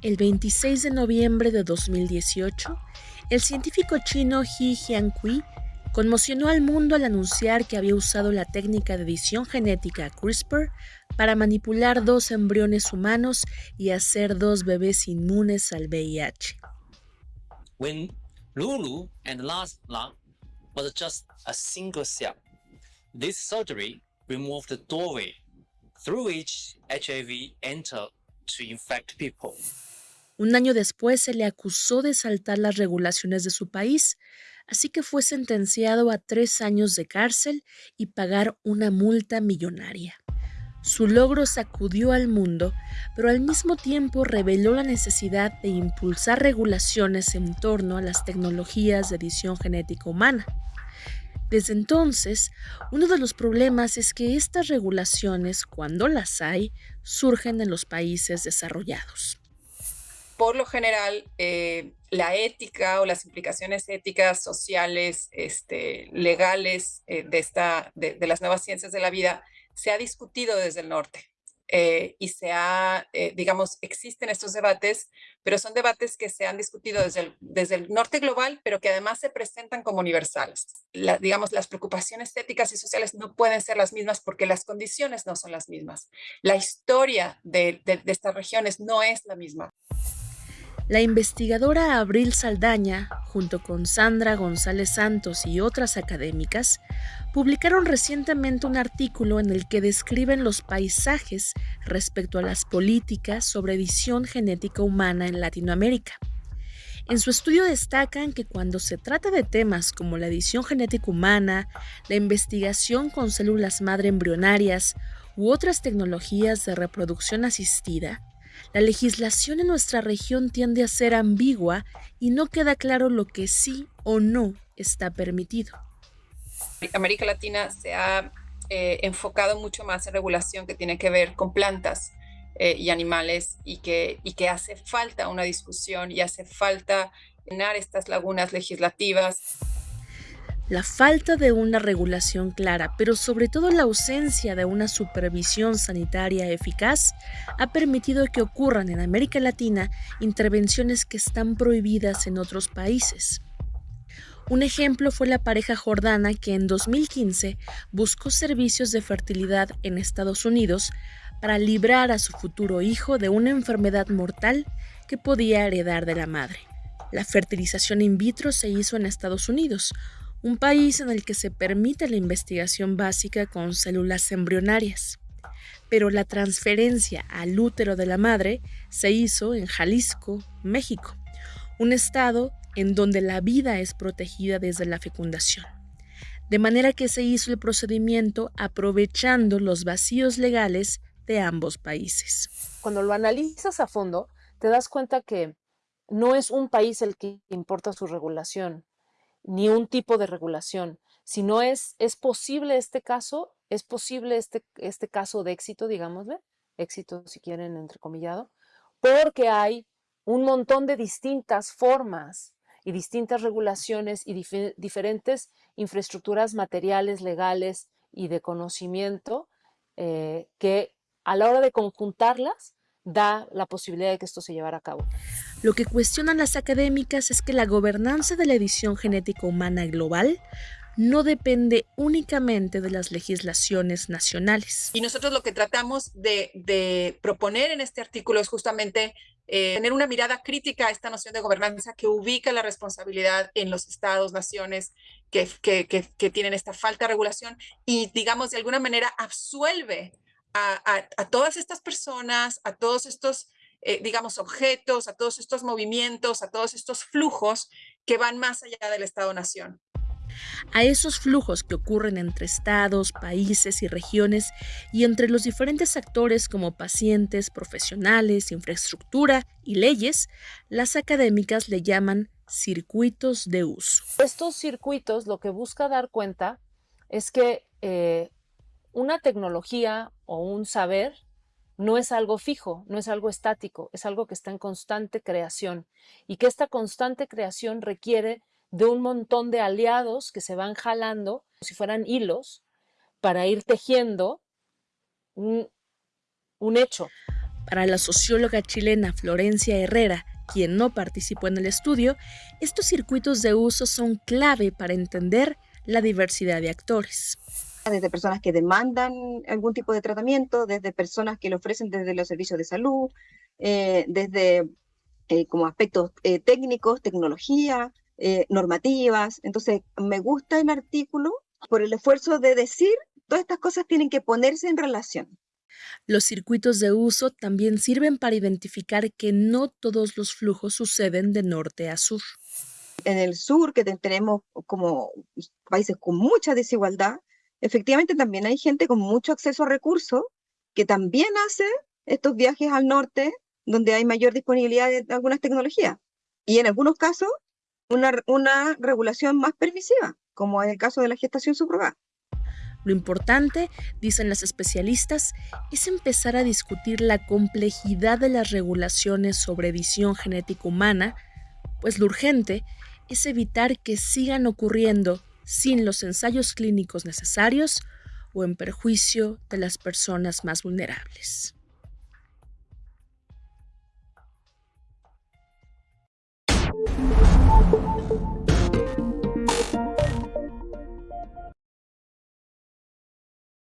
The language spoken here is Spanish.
El 26 de noviembre de 2018, el científico chino He Jiankui conmocionó al mundo al anunciar que había usado la técnica de edición genética CRISPR para manipular dos embriones humanos y hacer dos bebés inmunes al VIH. When Lulu and last lung was just a single cell, this surgery removed the doorway through which HIV entered to infect people. Un año después se le acusó de saltar las regulaciones de su país, así que fue sentenciado a tres años de cárcel y pagar una multa millonaria. Su logro sacudió al mundo, pero al mismo tiempo reveló la necesidad de impulsar regulaciones en torno a las tecnologías de edición genética humana. Desde entonces, uno de los problemas es que estas regulaciones, cuando las hay, surgen en los países desarrollados por lo general, eh, la ética o las implicaciones éticas, sociales, este, legales eh, de, esta, de, las nuevas ciencias de la vida se ha discutido desde el norte. Eh, y se ha, digamos, existen estos debates, pero son debates que se han discutido desde el, desde el norte global, pero que además se presentan como universales. digamos, las preocupaciones éticas y sociales no pueden ser las mismas porque las condiciones no son las mismas. La historia de, de estas regiones no es la misma. La investigadora Abril Saldaña, junto con Sandra González Santos y otras académicas, publicaron recientemente un artículo en el que describen los paisajes respecto a las políticas sobre edición genética humana en Latinoamérica. En su estudio destacan que cuando se trata de temas como la edición genética humana, la investigación con células madre embrionarias u otras tecnologías de reproducción asistida, la legislación en nuestra región tiende a ser ambigua y no queda claro lo que sí o no está permitido. América Latina se ha eh, enfocado mucho más en regulación que tiene que ver con plantas eh, y animales y que, y que hace falta una discusión y hace falta llenar estas lagunas legislativas la falta de una regulación clara, pero sobre todo la ausencia de una supervisión sanitaria eficaz, ha permitido que ocurran en América Latina intervenciones que están prohibidas en otros países. Un ejemplo fue la pareja jordana que en 2015 buscó servicios de fertilidad en Estados Unidos para librar a su futuro hijo de una enfermedad mortal que podía heredar de la madre. La fertilización in vitro se hizo en Estados Unidos, un país en el que se permite la investigación básica con células embrionarias. Pero la transferencia al útero de la madre se hizo en Jalisco, México, un estado en donde la vida es protegida desde la fecundación. De manera que se hizo el procedimiento aprovechando los vacíos legales de ambos países. Cuando lo analizas a fondo, te das cuenta que no es un país el que importa su regulación, ni un tipo de regulación. Si no es, es posible este caso, es posible este, este caso de éxito, digámosle, éxito si quieren entrecomillado, porque hay un montón de distintas formas y distintas regulaciones y diferentes infraestructuras materiales, legales y de conocimiento eh, que a la hora de conjuntarlas da la posibilidad de que esto se llevara a cabo. Lo que cuestionan las académicas es que la gobernanza de la edición genética humana global no depende únicamente de las legislaciones nacionales. Y nosotros lo que tratamos de, proponer en este artículo es justamente eh, tener una mirada crítica a esta noción de gobernanza que ubica la responsabilidad en los estados, naciones que, que, que tienen esta falta de regulación y, digamos, de alguna manera absuelve a, todas estas personas, a todos estos, eh, digamos, objetos, a todos estos movimientos, a todos estos flujos que van más allá del Estado-Nación. A esos flujos que ocurren entre estados, países y regiones y entre los diferentes actores como pacientes, profesionales, infraestructura y leyes, las académicas le llaman circuitos de uso. Estos circuitos lo que busca dar cuenta es que eh, una tecnología o un saber no es algo fijo, no es algo estático, es algo que está en constante creación y que esta constante creación requiere de un montón de aliados que se van jalando, si fueran hilos, para ir tejiendo un, un hecho. Para la socióloga chilena Florencia Herrera, quien no participó en el estudio, estos circuitos de uso son clave para entender la diversidad de actores. Desde personas que demandan algún tipo de tratamiento, desde personas que lo ofrecen desde los servicios de salud, eh, desde eh, como aspectos eh, técnicos, tecnología, normativas. Entonces, me gusta el artículo por el esfuerzo de decir, todas estas cosas tienen que ponerse en relación. Los circuitos de uso también sirven para identificar que no todos los flujos suceden de norte a sur. En el sur, que tenemos como países con mucha desigualdad, efectivamente también hay gente con mucho acceso a recursos que también hace estos viajes al norte donde hay mayor disponibilidad de algunas tecnologías. Y en algunos casos, una, una regulación más permisiva, como en el caso de la gestación subrogada. Lo importante, dicen las especialistas, es empezar a discutir la complejidad de las regulaciones sobre edición genética humana, pues lo urgente es evitar que sigan ocurriendo sin los ensayos clínicos necesarios o en perjuicio de las personas más vulnerables.